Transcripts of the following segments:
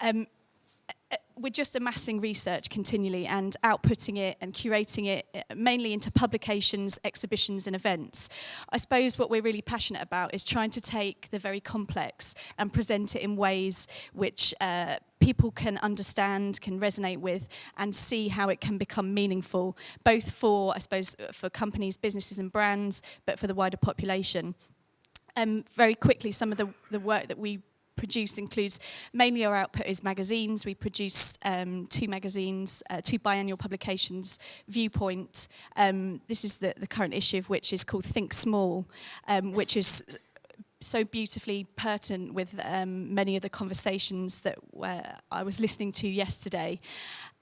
Um, Uh, we're just amassing research continually and outputting it and curating it uh, mainly into publications, exhibitions and events. I suppose what we're really passionate about is trying to take the very complex and present it in ways which uh, people can understand, can resonate with and see how it can become meaningful, both for, I suppose, uh, for companies, businesses and brands, but for the wider population. Um, very quickly, some of the, the work that we produce includes mainly our output is magazines. We produce um, two magazines, uh, two biannual publications, Viewpoint. Um, this is the, the current issue of which is called Think Small, um, which is so beautifully pertinent with um, many of the conversations that were, I was listening to yesterday,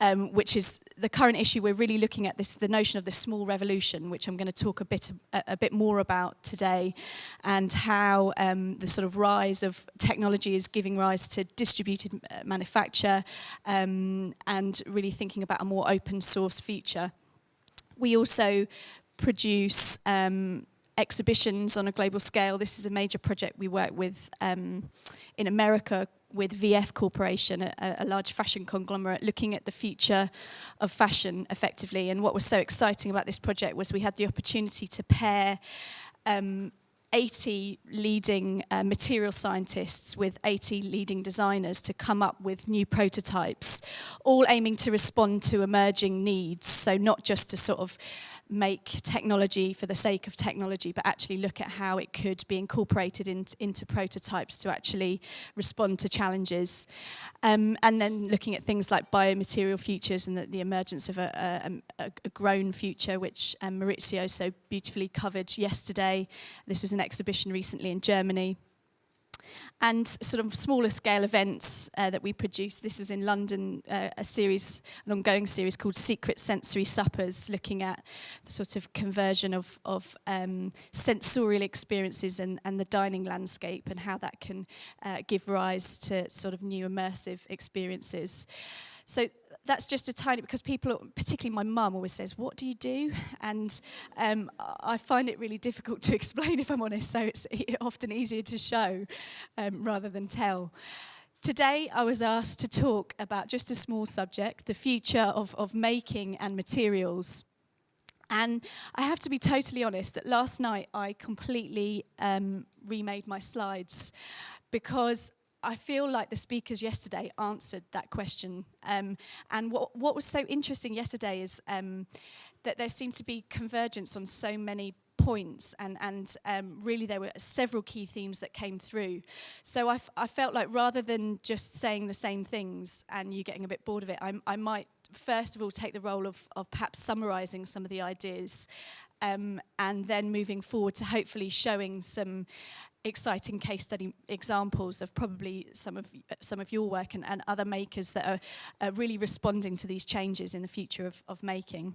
um, which is the current issue we're really looking at this the notion of the small revolution, which I'm going to talk a bit a, a bit more about today, and how um, the sort of rise of technology is giving rise to distributed uh, manufacture, um, and really thinking about a more open source future. We also produce um, exhibitions on a global scale. This is a major project we work with um, in America with VF Corporation, a, a, large fashion conglomerate, looking at the future of fashion effectively. And what was so exciting about this project was we had the opportunity to pair um, 80 leading uh, material scientists with 80 leading designers to come up with new prototypes, all aiming to respond to emerging needs. So not just to sort of make technology for the sake of technology, but actually look at how it could be incorporated in, into prototypes to actually respond to challenges. Um, and then looking at things like biomaterial futures and the, the emergence of a, a, um, a grown future, which um, Maurizio so beautifully covered yesterday. This was an exhibition recently in Germany and sort of smaller scale events uh, that we produced. This was in London, uh, a series, an ongoing series called Secret Sensory Suppers, looking at the sort of conversion of, of um, sensorial experiences and, and the dining landscape and how that can uh, give rise to sort of new immersive experiences. So that's just a tiny, because people, particularly my mum, always says, what do you do? And um, I find it really difficult to explain, if I'm honest, so it's e-, often easier to show um, rather than tell. Today, I was asked to talk about just a small subject, the future of, of making and materials. And I have to be totally honest that last night I completely um, remade my slides because I feel like the speakers yesterday answered that question. Um, and what, what was so interesting yesterday is um, that there seemed to be convergence on so many points and, and um, really there were several key themes that came through. So I, I felt like rather than just saying the same things and you getting a bit bored of it, I, I might first of all take the role of, of perhaps summarizing some of the ideas um, and then moving forward to hopefully showing some exciting case study examples of probably some of some of your work and, and other makers that are, are really responding to these changes in the future of, of making.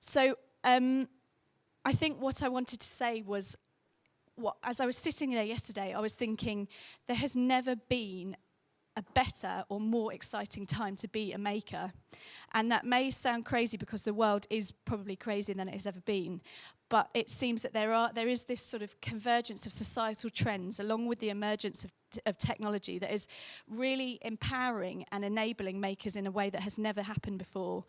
So um, I think what I wanted to say was what, as I was sitting there yesterday, I was thinking there has never been a better or more exciting time to be a maker. And that may sound crazy because the world is probably crazier than it has ever been, but it seems that there are there is this sort of convergence of societal trends along with the emergence of of technology that is really empowering and enabling makers in a way that has never happened before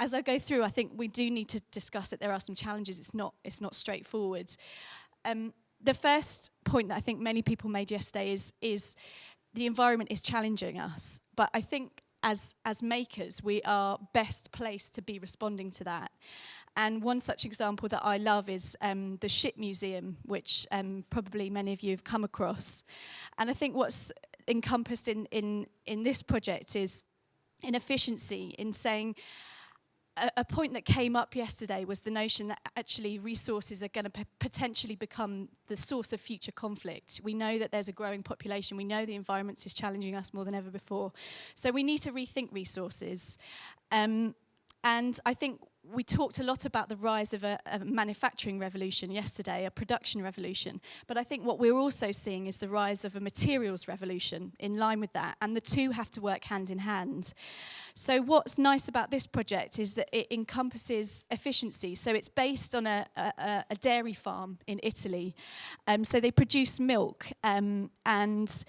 as I go through, I think we do need to discuss that there are some challenges. It's not it's not straightforward. Um, the first point that I think many people made yesterday is is the environment is challenging us, but I think as, as makers, we are best placed to be responding to that. And one such example that I love is um, the Ship Museum, which um, probably many of you have come across. And I think what's encompassed in, in, in this project is inefficiency in saying, a, point that came up yesterday was the notion that actually resources are going to potentially become the source of future conflict. We know that there's a growing population. We know the environment is challenging us more than ever before. So we need to rethink resources. Um, and I think we talked a lot about the rise of a, a, manufacturing revolution yesterday, a production revolution, but I think what we're also seeing is the rise of a materials revolution in line with that, and the two have to work hand in hand. So what's nice about this project is that it encompasses efficiency. So it's based on a, a, a dairy farm in Italy. Um, so they produce milk um, and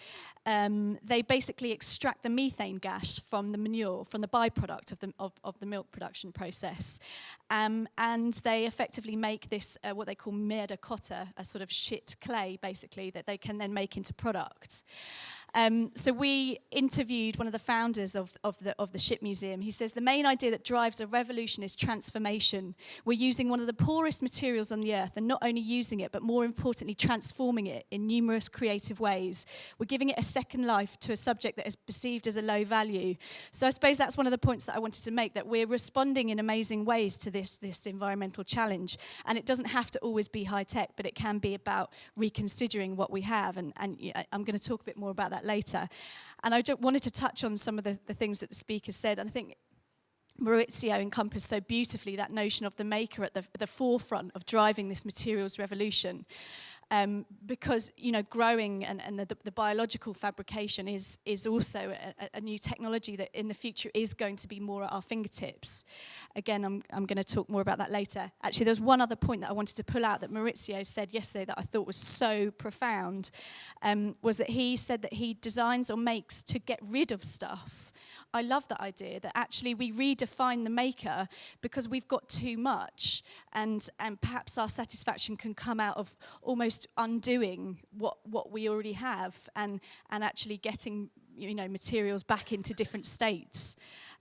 um, they basically extract the methane gas from the manure, from the byproduct of the, of, of the milk production process. Um, and they effectively make this, uh, what they call merda cotta, a sort of shit clay, basically, that they can then make into products. Um, so we interviewed one of the founders of, of, the, of the Ship Museum. He says, the main idea that drives a revolution is transformation. We're using one of the poorest materials on the earth and not only using it, but more importantly, transforming it in numerous creative ways. We're giving it a second life to a subject that is perceived as a low value. So I suppose that's one of the points that I wanted to make, that we're responding in amazing ways to this, this environmental challenge. And it doesn't have to always be high tech, but it can be about reconsidering what we have. And, and I'm going to talk a bit more about that that later. And I just wanted to touch on some of the, the things that the speaker said. And I think Maurizio encompassed so beautifully that notion of the maker at the, the forefront of driving this materials revolution. um, because you know growing and, and the, the, biological fabrication is is also a, a, new technology that in the future is going to be more at our fingertips. Again, I'm, I'm going to talk more about that later. Actually, there's one other point that I wanted to pull out that Maurizio said yesterday that I thought was so profound um, was that he said that he designs or makes to get rid of stuff I love that idea that actually we redefine the maker because we've got too much and, and perhaps our satisfaction can come out of almost undoing what, what we already have and, and actually getting you know, materials back into different states.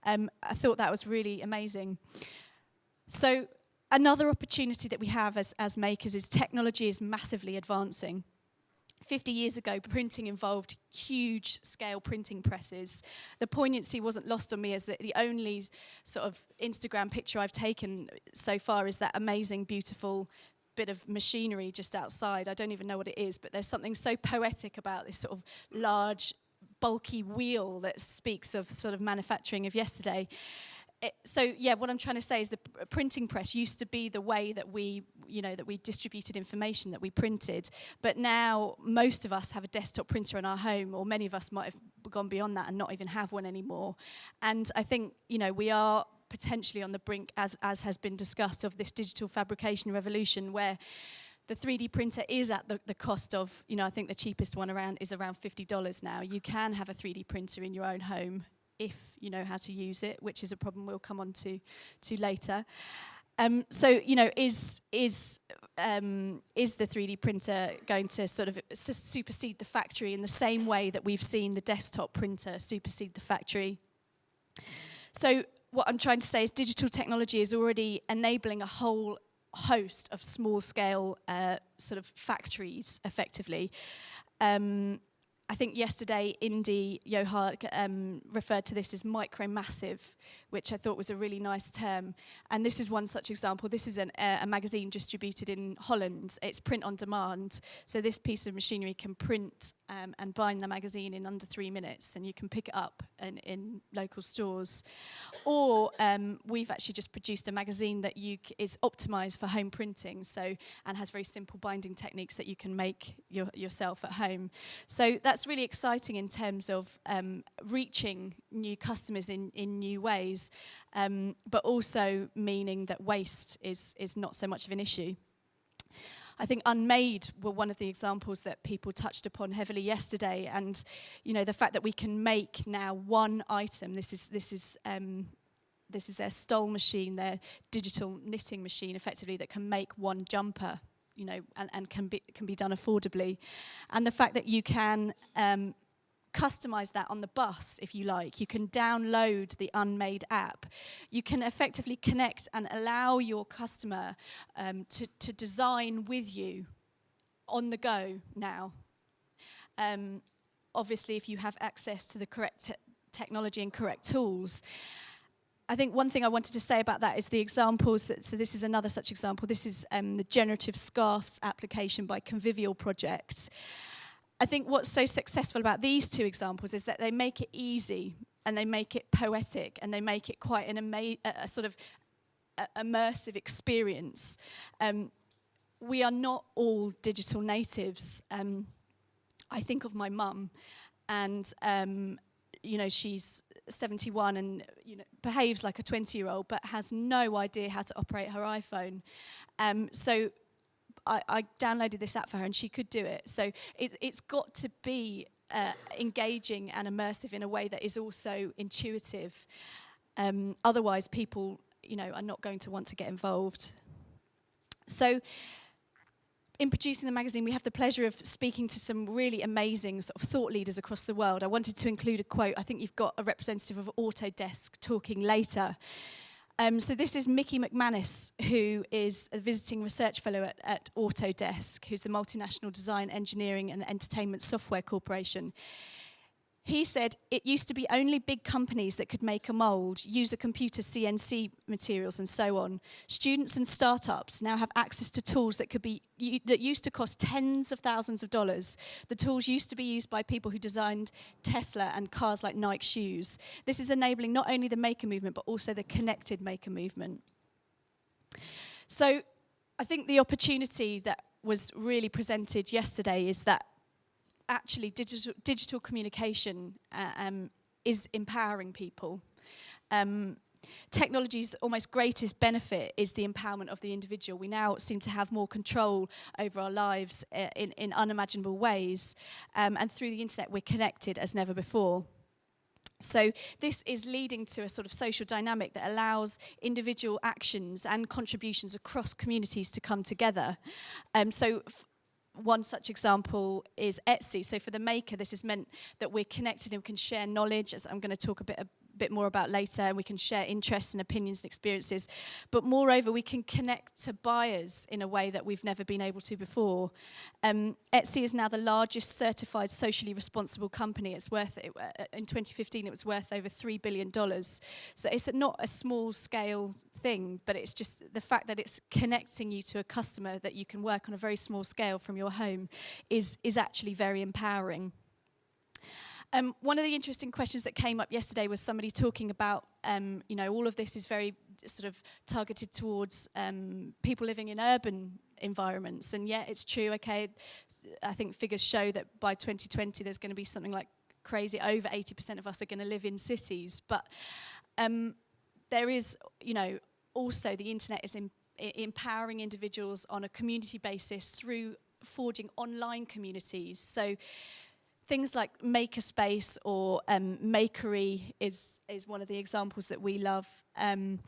Um, I thought that was really amazing. So another opportunity that we have as, as makers is technology is massively advancing. 50 years ago, printing involved huge scale printing presses. The poignancy wasn't lost on me as the, only sort of Instagram picture I've taken so far is that amazing, beautiful bit of machinery just outside. I don't even know what it is, but there's something so poetic about this sort of large, bulky wheel that speaks of sort of manufacturing of yesterday. it, eh, so yeah, what I'm trying to say is the uh, printing press used to be the way that we, you know, that we distributed information that we printed, but now most of us have a desktop printer in our home, or many of us might have gone beyond that and not even have one anymore. And I think you know we are potentially on the brink, as, as has been discussed, of this digital fabrication revolution where the 3D printer is at the, the cost of, you know, I think the cheapest one around is around $50 now. You can have a 3D printer in your own home if you know how to use it, which is a problem we'll come on to, to later. Um, so, you know, is, is, um, is the 3D printer going to sort of supersede the factory in the same way that we've seen the desktop printer supersede the factory? So what I'm trying to say is digital technology is already enabling a whole host of small scale uh, sort of factories effectively. Um, I think yesterday Indy Johar um, referred to this as micro-massive, which I thought was a really nice term. And this is one such example. This is an, uh, a magazine distributed in Holland. It's print on demand. So this piece of machinery can print um, and bind the magazine in under three minutes, and you can pick it up in, in local stores. Or um, we've actually just produced a magazine that you is optimized for home printing, so and has very simple binding techniques that you can make your, yourself at home. So that's that's really exciting in terms of um, reaching new customers in, in new ways, um, but also meaning that waste is, is not so much of an issue. I think Unmade were one of the examples that people touched upon heavily yesterday, and you know the fact that we can make now one item. This is this is um, this is their stole machine, their digital knitting machine, effectively that can make one jumper you know, and, and can, be, can be done affordably. And the fact that you can um, customize that on the bus if you like you can download the unmade app you can effectively connect and allow your customer um, to, to design with you on the go now um, obviously if you have access to the correct te technology and correct tools I think one thing I wanted to say about that is the examples, so this is another such example, this is um, the generative scarfs application by Convivial Projects. I think what's so successful about these two examples is that they make it easy and they make it poetic and they make it quite an a sort of immersive experience. Um, we are not all digital natives. Um, I think of my mum and, um, you know, she's 71 and you know, behaves like a 20 year old but has no idea how to operate her iPhone. Um, so I, I, downloaded this app for her and she could do it. So it, it's got to be uh, engaging and immersive in a way that is also intuitive. Um, otherwise, people you know, are not going to want to get involved. So in producing the magazine, we have the pleasure of speaking to some really amazing sort of thought leaders across the world. I wanted to include a quote. I think you've got a representative of Autodesk talking later. Um, so this is Mickey McManus, who is a visiting research fellow at, at Autodesk, who's the multinational design, engineering and entertainment software corporation he said it used to be only big companies that could make a mould, use a computer CNC materials and so on. Students and startups now have access to tools that could be that used to cost tens of thousands of dollars. The tools used to be used by people who designed Tesla and cars like Nike shoes. This is enabling not only the maker movement but also the connected maker movement. So I think the opportunity that was really presented yesterday is that actually digital, digital communication uh, um, is empowering people. Um, Technology's almost greatest benefit is the empowerment of the individual. We now seem to have more control over our lives uh, in, in unimaginable ways. Um, and through the internet, we're connected as never before. So this is leading to a sort of social dynamic that allows individual actions and contributions across communities to come together. Um, so one such example is Etsy. So for the maker, this is meant that we're connected and we can share knowledge, as I'm going to talk a bit bit more about later and we can share interests and opinions and experiences. But moreover, we can connect to buyers in a way that we've never been able to before. Um, Etsy is now the largest certified socially responsible company. It's worth, it, uh, in 2015, it was worth over $3 billion. So it's not a small scale thing, but it's just the fact that it's connecting you to a customer that you can work on a very small scale from your home is, is actually very empowering. Um, one of the interesting questions that came up yesterday was somebody talking about, um, you know, all of this is very sort of targeted towards um, people living in urban environments. And yet it's true, okay, I think figures show that by 2020 there's going to be something like crazy, over 80% of us are going to live in cities. But um, there is, you know, also the internet is e, empowering individuals on a community basis through forging online communities. So things like makerspace or um, makery is, is one of the examples that we love, um,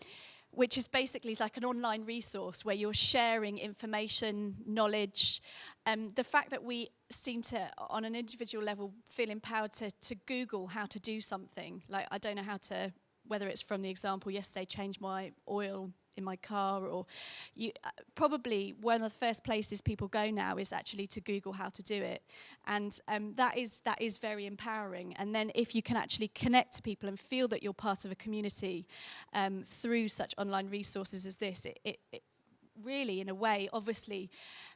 which is basically like an online resource where you're sharing information, knowledge. Um, the fact that we seem to, on an individual level, feel empowered to, to Google how to do something. Like, I don't know how to, whether it's from the example yesterday, change my oil in my car or you uh, probably one of the first places people go now is actually to google how to do it and um, that is that is very empowering and then if you can actually connect to people and feel that you're part of a community um, through such online resources as this it, it, it really in a way obviously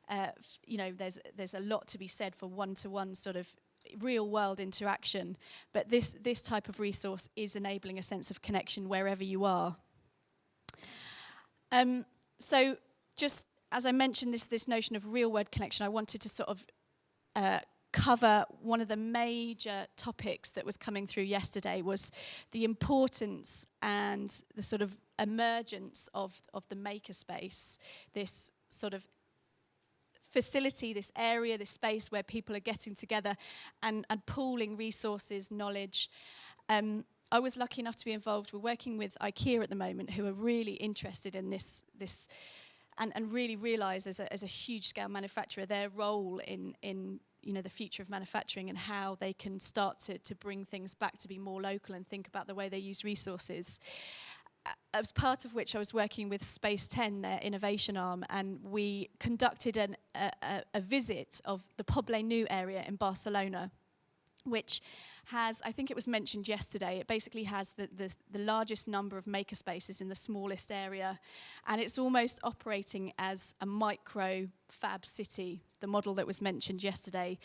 uh, you know there's there's a lot to be said for one-to-one -one sort of real world interaction but this this type of resource is enabling a sense of connection wherever you are Um, so just as I mentioned this, this notion of real world connection, I wanted to sort of uh, cover one of the major topics that was coming through yesterday was the importance and the sort of emergence of, of the makerspace, this sort of facility, this area, this space where people are getting together and, and pooling resources, knowledge. Um, I was lucky enough to be involved. We're working with IKEA at the moment, who are really interested in this this and, and really realise as a, as a huge scale manufacturer their role in in you know the future of manufacturing and how they can start to, to bring things back to be more local and think about the way they use resources as part of which I was working with Space 10, their innovation arm, and we conducted an, a, a, a visit of the Poble New area in Barcelona which has, I think it was mentioned yesterday, it basically has the, the, the largest number of makerspaces in the smallest area. And it's almost operating as a micro fab city, the model that was mentioned yesterday,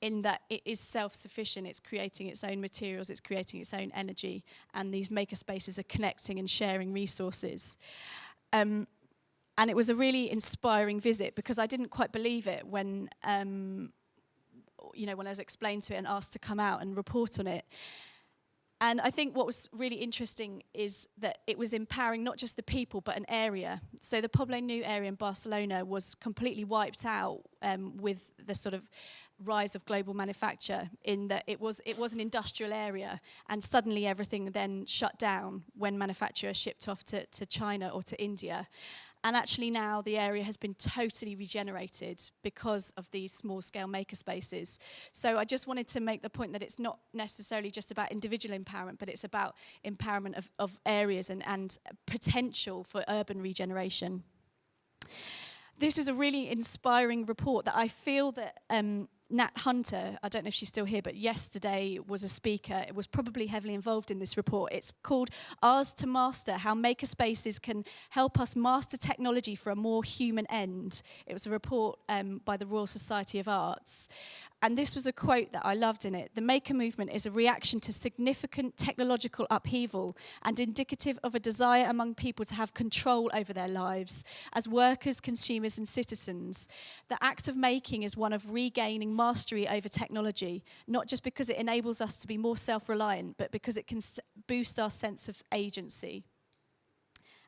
in that it is self-sufficient, it's creating its own materials, it's creating its own energy, and these makerspaces are connecting and sharing resources. Um, and it was a really inspiring visit because I didn't quite believe it when um, you know, when I was explained to it and asked to come out and report on it. And I think what was really interesting is that it was empowering not just the people, but an area. So the Poble New area in Barcelona was completely wiped out um, with the sort of rise of global manufacture in that it was, it was an industrial area and suddenly everything then shut down when manufacture shipped off to, to China or to India. And actually now the area has been totally regenerated because of these small scale maker spaces. So I just wanted to make the point that it's not necessarily just about individual empowerment, but it's about empowerment of, of areas and, and potential for urban regeneration. This is a really inspiring report that I feel that um, Nat Hunter, I don't know if she's still here, but yesterday was a speaker. It was probably heavily involved in this report. It's called Ours to Master, How Makerspaces Can Help Us Master Technology for a More Human End. It was a report um, by the Royal Society of Arts and this was a quote that I loved in it the maker movement is a reaction to significant technological upheaval and indicative of a desire among people to have control over their lives as workers, consumers, and citizens. The act of making is one of regaining mastery over technology, not just because it enables us to be more self reliant, but because it can boost our sense of agency.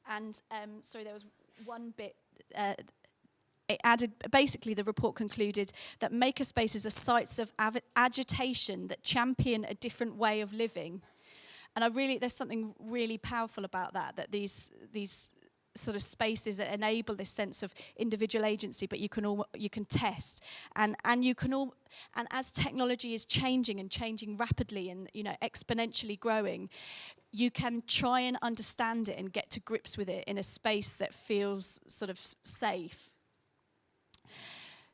And um, sorry, there was one bit. Uh, it added, basically the report concluded that makerspaces are sites of agitation that champion a different way of living. And I really, there's something really powerful about that, that these, these sort of spaces that enable this sense of individual agency, but you can all, you can test and and you can all and as technology is changing and changing rapidly and you know exponentially growing, you can try and understand it and get to grips with it in a space that feels sort of safe.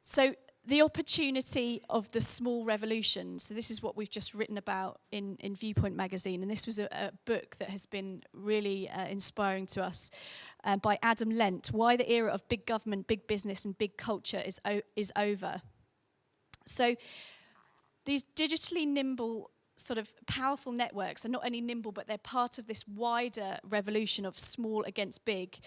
So the opportunity of the small revolution. So this is what we've just written about in, in Viewpoint magazine. And this was a, a book that has been really uh, inspiring to us um, by Adam Lent, Why the Era of Big Government, Big Business and Big Culture is, is over. So these digitally nimble sort of powerful networks are not only nimble, but they're part of this wider revolution of small against big.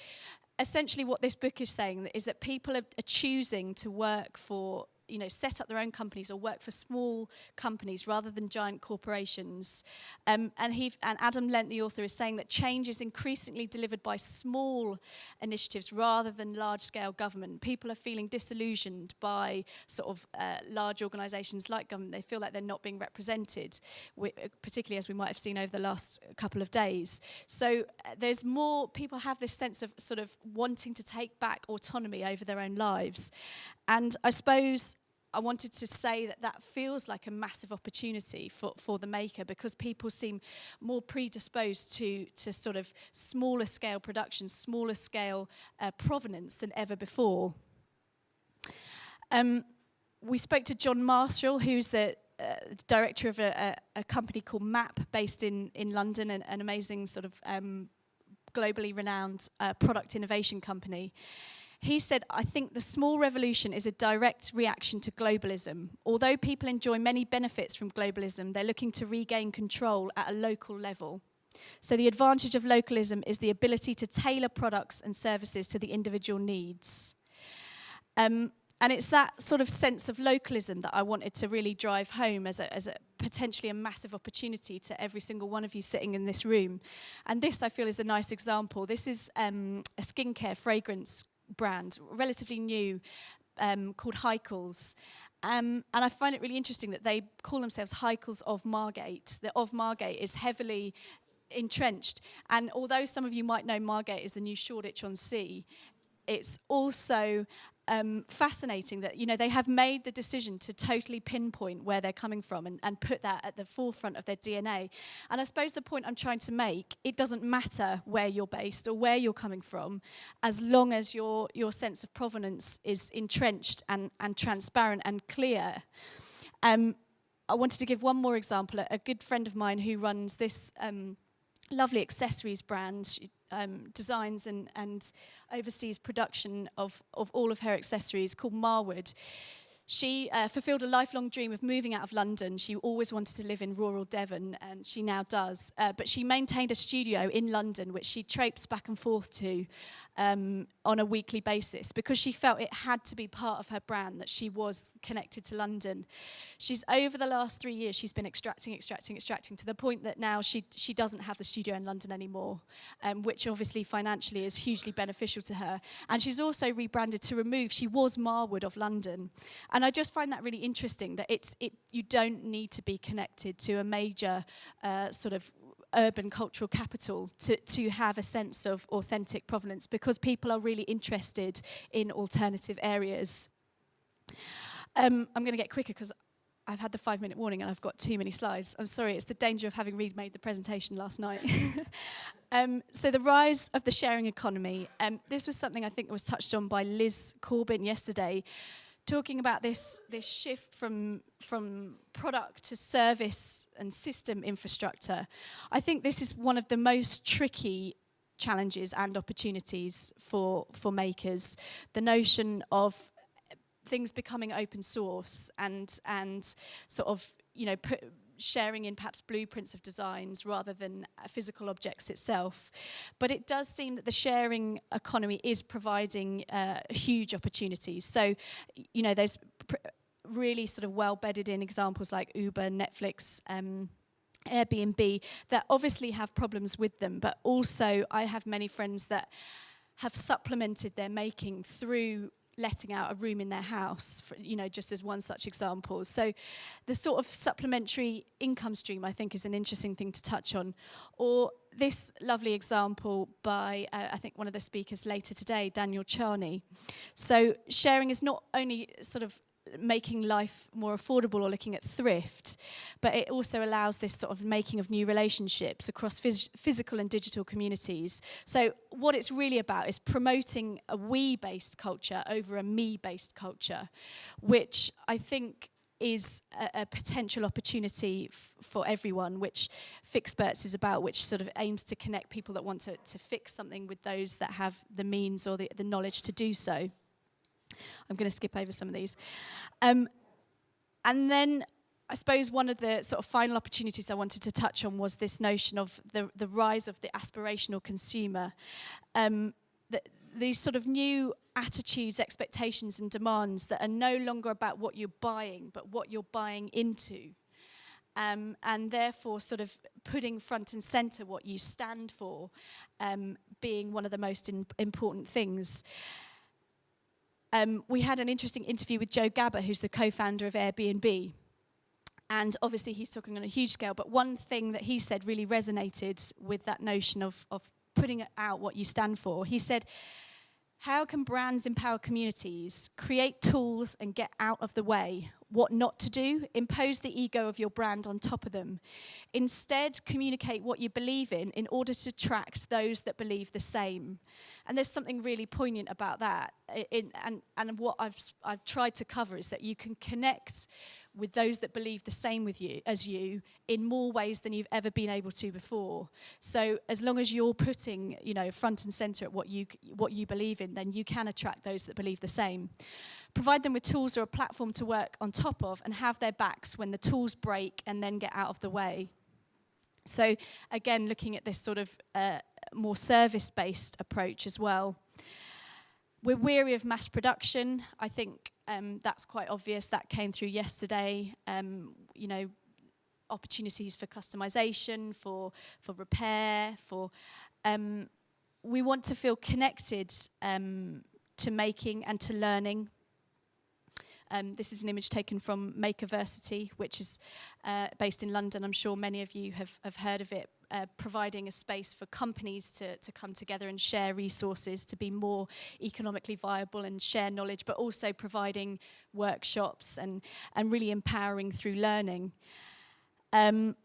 Essentially what this book is saying is that people are, are choosing to work for you know, set up their own companies or work for small companies rather than giant corporations. Um, and, he, and Adam Lent, the author, is saying that change is increasingly delivered by small initiatives rather than large-scale government. People are feeling disillusioned by sort of uh, large organisations like government. They feel like they're not being represented, particularly as we might have seen over the last couple of days. So uh, there's more, people have this sense of sort of wanting to take back autonomy over their own lives. And I suppose I wanted to say that that feels like a massive opportunity for, for the maker because people seem more predisposed to, to sort of smaller scale production, smaller scale uh, provenance than ever before. Um, we spoke to John Marshall, who's the uh, director of a, a, a company called MAP based in, in London, an, an amazing sort of um, globally renowned uh, product innovation company. He said, I think the small revolution is a direct reaction to globalism. Although people enjoy many benefits from globalism, they're looking to regain control at a local level. So the advantage of localism is the ability to tailor products and services to the individual needs. Um, and it's that sort of sense of localism that I wanted to really drive home as a, as a potentially a massive opportunity to every single one of you sitting in this room. And this, I feel, is a nice example. This is um, a skincare fragrance brand, relatively new, um, called Heikels. Um, and I find it really interesting that they call themselves Heikels of Margate. The of Margate is heavily entrenched. And although some of you might know Margate is the new Shoreditch on Sea, it's also um, fascinating that you know they have made the decision to totally pinpoint where they're coming from and, and put that at the forefront of their DNA. And I suppose the point I'm trying to make, it doesn't matter where you're based or where you're coming from, as long as your your sense of provenance is entrenched and and transparent and clear. Um, I wanted to give one more example. A, good friend of mine who runs this. Um, lovely accessories brand. She um, designs and, and oversees production of, of all of her accessories called Marwood. She uh, fulfilled a lifelong dream of moving out of London. She always wanted to live in rural Devon, and she now does. Uh, but she maintained a studio in London, which she traipsed back and forth to um, on a weekly basis because she felt it had to be part of her brand that she was connected to London. She's over the last three years, she's been extracting, extracting, extracting to the point that now she, she doesn't have the studio in London anymore, um, which obviously financially is hugely beneficial to her. And she's also rebranded to remove, she was Marwood of London. And I just find that really interesting that it's it you don't need to be connected to a major uh, sort of urban cultural capital to, to have a sense of authentic provenance because people are really interested in alternative areas. Um, I'm going to get quicker because I've had the five minute warning and I've got too many slides. I'm sorry, it's the danger of having remade the presentation last night. um, so the rise of the sharing economy. Um, this was something I think was touched on by Liz Corbyn yesterday talking about this this shift from from product to service and system infrastructure, I think this is one of the most tricky challenges and opportunities for for makers. The notion of things becoming open source and and sort of you know put sharing in perhaps blueprints of designs rather than physical objects itself. But it does seem that the sharing economy is providing uh, huge opportunities. So, you know, there's really sort of well-bedded in examples like Uber, Netflix, um, Airbnb that obviously have problems with them, but also I have many friends that have supplemented their making through letting out a room in their house, for, you know, just as one such example. So the sort of supplementary income stream, I think, is an interesting thing to touch on. Or this lovely example by, uh, I think, one of the speakers later today, Daniel Charney. So sharing is not only sort of making life more affordable or looking at thrift, but it also allows this sort of making of new relationships across phys physical and digital communities. So what it's really about is promoting a we-based culture over a me-based culture, which I think is a, a potential opportunity for everyone, which Fixperts is about, which sort of aims to connect people that want to, to fix something with those that have the means or the, the knowledge to do so. I'm going to skip over some of these. Um, and then I suppose one of the sort of final opportunities I wanted to touch on was this notion of the, the rise of the aspirational consumer. Um, the, these sort of new attitudes, expectations and demands that are no longer about what you're buying, but what you're buying into. Um, and therefore sort of putting front and centre what you stand for um, being one of the most in, important things um, we had an interesting interview with Joe Gabba, who's the co-founder of Airbnb. And obviously he's talking on a huge scale, but one thing that he said really resonated with that notion of, of putting out what you stand for. He said, how can brands empower communities, create tools and get out of the way what not to do, impose the ego of your brand on top of them. Instead, communicate what you believe in in order to attract those that believe the same. And there's something really poignant about that. In, and, and what I've, I've tried to cover is that you can connect with those that believe the same with you as you in more ways than you've ever been able to before. So as long as you're putting, you know, front and center at what you what you believe in, then you can attract those that believe the same provide them with tools or a platform to work on top of and have their backs when the tools break and then get out of the way. So again, looking at this sort of uh, more service-based approach as well. We're weary of mass production. I think um, that's quite obvious. That came through yesterday. Um, you know, opportunities for customization, for for repair, for um, we want to feel connected um, to making and to learning Um, this is an image taken from Makerversity, which is uh, based in London. I'm sure many of you have, have heard of it, uh, providing a space for companies to, to come together and share resources to be more economically viable and share knowledge, but also providing workshops and, and really empowering through learning. Um,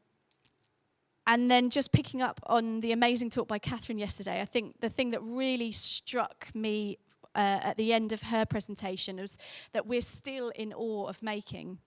and then just picking up on the amazing talk by Catherine yesterday, I think the thing that really struck me uh, at the end of her presentation was that we're still in awe of making.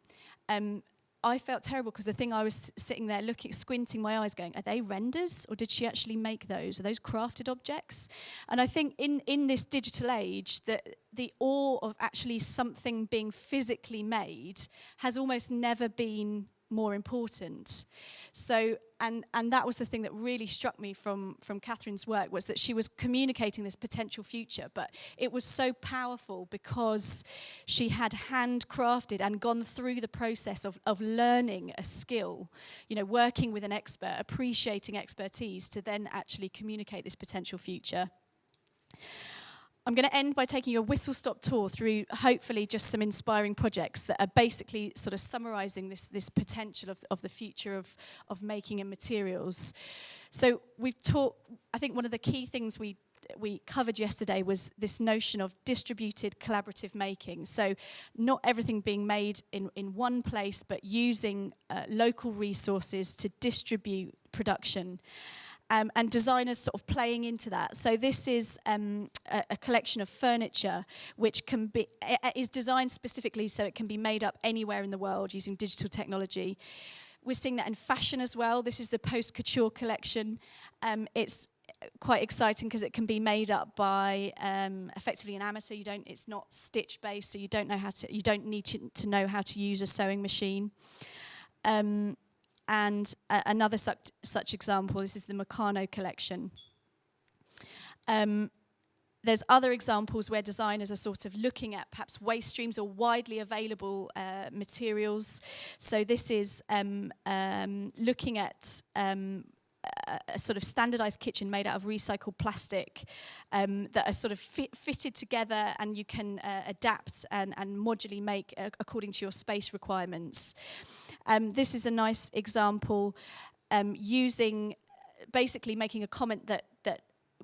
Um, I felt terrible because the thing I was sitting there looking, squinting my eyes, going, are they renders or did she actually make those? Are those crafted objects? And I think in, in this digital age, that the awe of actually something being physically made has almost never been more important. So and, and that was the thing that really struck me from, from Catherine's work was that she was communicating this potential future, but it was so powerful because she had handcrafted and gone through the process of, of learning a skill, you know, working with an expert, appreciating expertise to then actually communicate this potential future. I'm going to end by taking a whistle-stop tour through hopefully just some inspiring projects that are basically sort of summarising this, this potential of, of the future of, of making and materials. So we've talked. I think one of the key things we we covered yesterday was this notion of distributed collaborative making. So not everything being made in, in one place, but using uh, local resources to distribute production. um, and designers sort of playing into that. So this is um, a, a collection of furniture which can be is designed specifically so it can be made up anywhere in the world using digital technology. We're seeing that in fashion as well. This is the post couture collection. Um, it's uh, quite exciting because it can be made up by um, effectively an amateur. You don't, it's not stitch based, so you don't know how to, you don't need to, to know how to use a sewing machine. Um, And uh, another such, such example, this is the Meccano collection. Um, there's other examples where designers are sort of looking at perhaps waste streams or widely available uh, materials. So this is um, um, looking at um, a sort of standardized kitchen made out of recycled plastic um, that are sort of fit, fitted together and you can uh, adapt and, and modularly make uh, according to your space requirements. Um, this is a nice example um, using basically making a comment that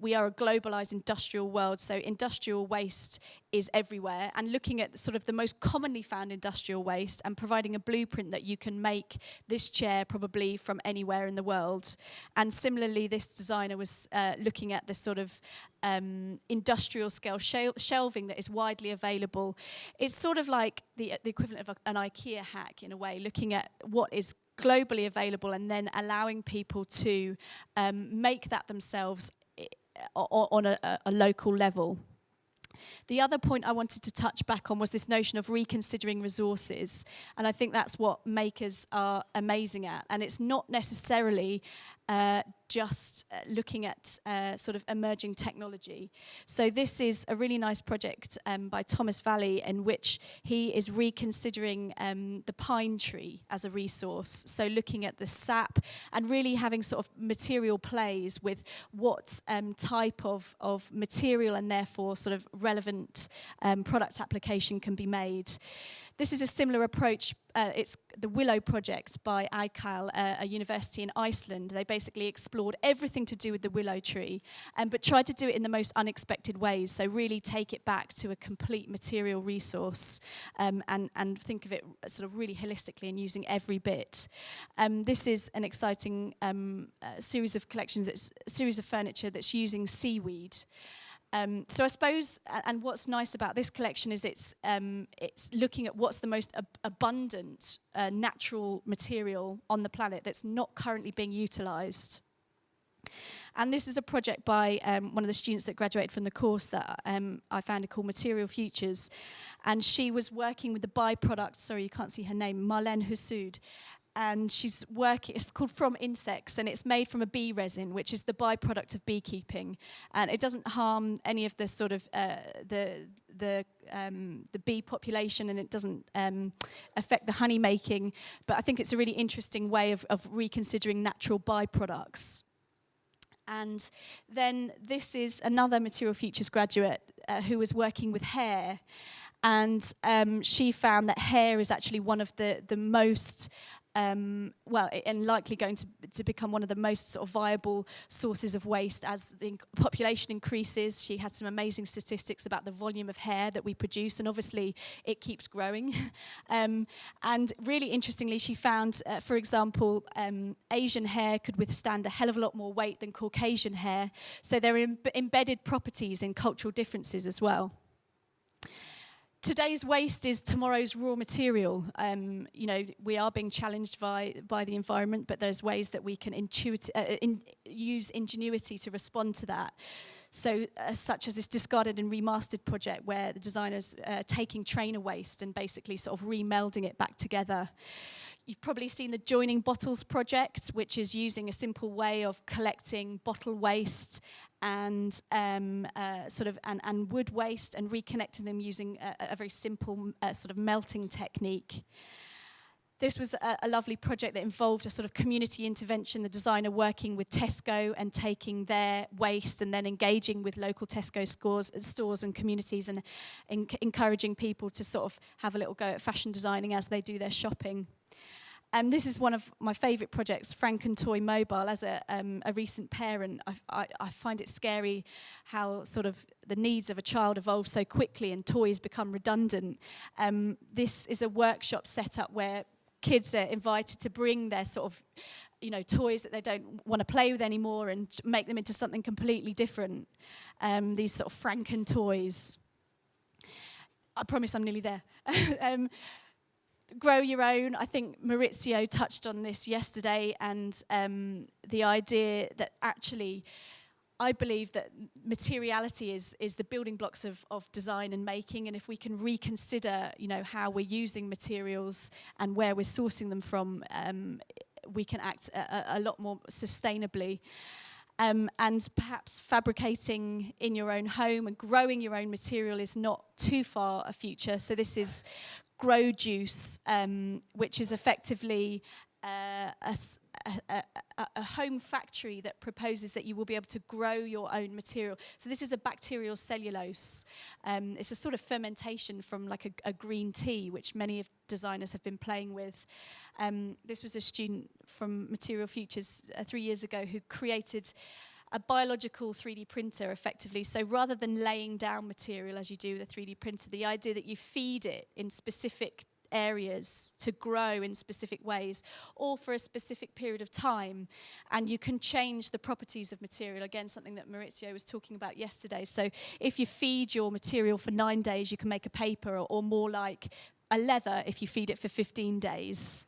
we are a globalized industrial world, so industrial waste is everywhere. And looking at sort of the most commonly found industrial waste and providing a blueprint that you can make this chair probably from anywhere in the world. And similarly, this designer was uh, looking at this sort of um, industrial scale shel shelving that is widely available. It's sort of like the, the equivalent of a, an IKEA hack in a way, looking at what is globally available and then allowing people to um, make that themselves on a, a local level. The other point I wanted to touch back on was this notion of reconsidering resources. And I think that's what makers are amazing at. And it's not necessarily uh, just uh, looking at uh, sort of emerging technology. So this is a really nice project um, by Thomas Valley in which he is reconsidering um, the pine tree as a resource. So looking at the sap and really having sort of material plays with what um, type of, of material and therefore sort of relevant um, product application can be made. This is a similar approach. Uh, it's the Willow Project by ICAL, uh, a university in Iceland. They basically explored everything to do with the willow tree, um, but tried to do it in the most unexpected ways. So really take it back to a complete material resource um, and, and think of it sort of really holistically and using every bit. Um, this is an exciting um, uh, series of collections, it's a series of furniture that's using seaweed. Um, so I suppose, and what's nice about this collection is it's, um, it's looking at what's the most ab abundant uh, natural material on the planet that's not currently being utilised. And this is a project by um, one of the students that graduated from the course that um, I founded called Material Futures. And she was working with the byproduct, sorry you can't see her name, Marlene Hussoud and she's working, it's called From Insects, and it's made from a bee resin, which is the byproduct of beekeeping. And it doesn't harm any of the sort of, uh, the, the, um, the bee population, and it doesn't um, affect the honey making. But I think it's a really interesting way of, of reconsidering natural byproducts. And then this is another Material Futures graduate uh, who was working with hair and um, she found that hair is actually one of the the most um, well, and likely going to, to become one of the most sort of viable sources of waste as the population increases. She had some amazing statistics about the volume of hair that we produce, and obviously it keeps growing. um, and really interestingly, she found, uh, for example, um, Asian hair could withstand a hell of a lot more weight than Caucasian hair. So there are Im embedded properties in cultural differences as well today's waste is tomorrow's raw material. Um, you know, we are being challenged by, by the environment, but there's ways that we can intuit, uh, uh, in, use ingenuity to respond to that. So uh, such as this discarded and remastered project where the designer's uh, taking trainer waste and basically sort of remelding it back together. You've probably seen the Joining Bottles project, which is using a simple way of collecting bottle waste and um, uh, sort of and, and wood waste and reconnecting them using a, a very simple uh, sort of melting technique. This was a, a lovely project that involved a sort of community intervention, the designer working with Tesco and taking their waste and then engaging with local Tesco scores, stores and communities and en encouraging people to sort of have a little go at fashion designing as they do their shopping. Um, this is one of my favourite projects, Frank and Toy Mobile. As a, um, a recent parent, I, I, I find it scary how sort of the needs of a child evolve so quickly and toys become redundant. Um, this is a workshop set up where kids are invited to bring their sort of you know toys that they don't want to play with anymore and make them into something completely different um these sort of franken toys i promise i'm nearly there um grow your own. I think Maurizio touched on this yesterday and um, the idea that actually I believe that materiality is, is the building blocks of, of design and making. And if we can reconsider, you know, how we're using materials and where we're sourcing them from, um, we can act a, a lot more sustainably. Um, and perhaps fabricating in your own home and growing your own material is not too far a future. So this is grow juice, um, which is effectively uh, a, a, a, a home factory that proposes that you will be able to grow your own material. So this is a bacterial cellulose. Um, it's a sort of fermentation from like a, a green tea, which many of designers have been playing with. Um, this was a student from Material Futures uh, three years ago who created a biological 3D printer effectively. So rather than laying down material as you do with a 3D printer, the idea that you feed it in specific areas to grow in specific ways or for a specific period of time and you can change the properties of material again something that Maurizio was talking about yesterday so if you feed your material for nine days you can make a paper or, or more like a leather if you feed it for 15 days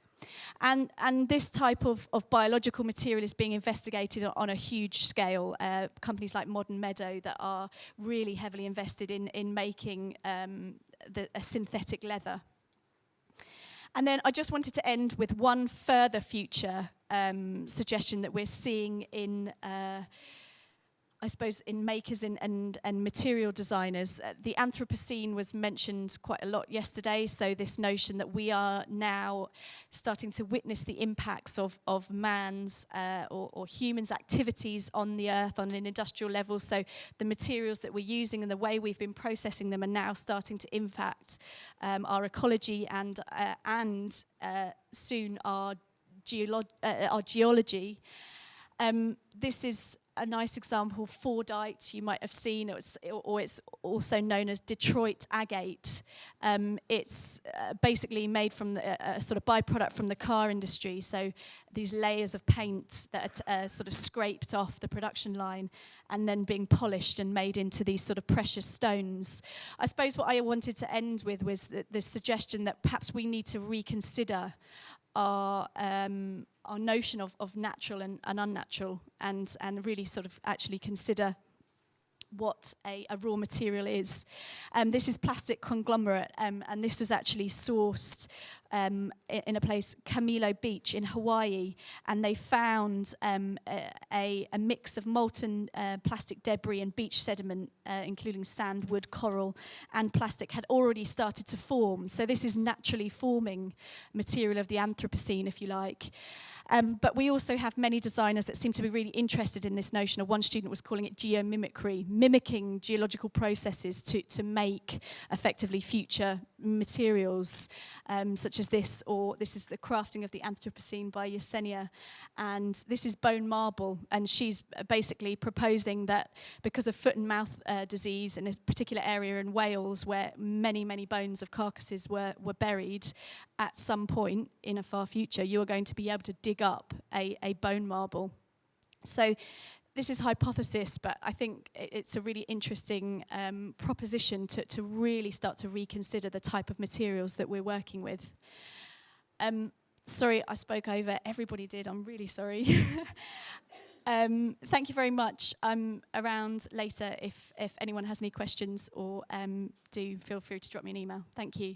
And, and this type of, of biological material is being investigated on a huge scale. Uh, companies like Modern Meadow that are really heavily invested in, in making um, the, a synthetic leather. And then I just wanted to end with one further future um, suggestion that we're seeing in uh, I suppose in makers and, and, and material designers, uh, the Anthropocene was mentioned quite a lot yesterday. So this notion that we are now starting to witness the impacts of, of man's uh, or, or humans' activities on the earth on an industrial level. So the materials that we're using and the way we've been processing them are now starting to impact um, our ecology and, uh, and uh, soon our, geolo uh, our geology. Um, this is a nice example, Fordite, you might have seen, was, or it's also known as Detroit agate. Um, it's uh, basically made from the, a sort of byproduct from the car industry, so these layers of paint that are uh, sort of scraped off the production line and then being polished and made into these sort of precious stones. I suppose what I wanted to end with was the, the suggestion that perhaps we need to reconsider our um, our notion of, of natural and, and unnatural and, and really sort of actually consider what a, a raw material is. Um, this is plastic conglomerate um, and this was actually sourced um, in a place, Camilo Beach in Hawaii, and they found um, a, a mix of molten uh, plastic debris and beach sediment, uh, including sand, wood, coral, and plastic, had already started to form. So this is naturally forming material of the Anthropocene, if you like. Um, but we also have many designers that seem to be really interested in this notion. Or one student was calling it geomimicry, mimicking geological processes to, to make effectively future materials um, such as this, or this is the crafting of the Anthropocene by Yesenia. And this is bone marble, and she's basically proposing that because of foot and mouth uh, disease in a particular area in Wales where many, many bones of carcasses were, were buried at some point in a far future, you are going to be able to dig up a, a bone marble. So this is hypothesis, but I think it's a really interesting um, proposition to, to really start to reconsider the type of materials that we're working with. Um, sorry, I spoke over. Everybody did. I'm really sorry. um, thank you very much. I'm around later if, if anyone has any questions or um, do feel free to drop me an email. Thank you.